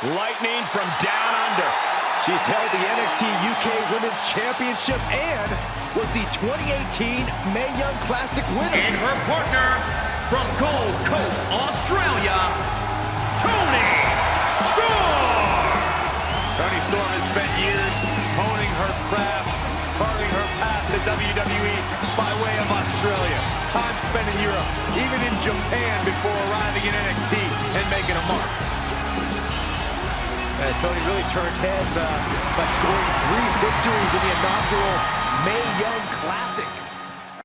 Lightning from down under. She's held the NXT UK Women's Championship and was the 2018 Mae Young Classic winner. And her partner from Gold Coast, Australia, Toni Storm! Toni Storm has spent years honing her craft, carving her path to WWE by way of Australia. Time spent in Europe, even in Japan before arriving in NXT Toni really turned heads uh, by scoring three victories in the inaugural Mae Young Classic.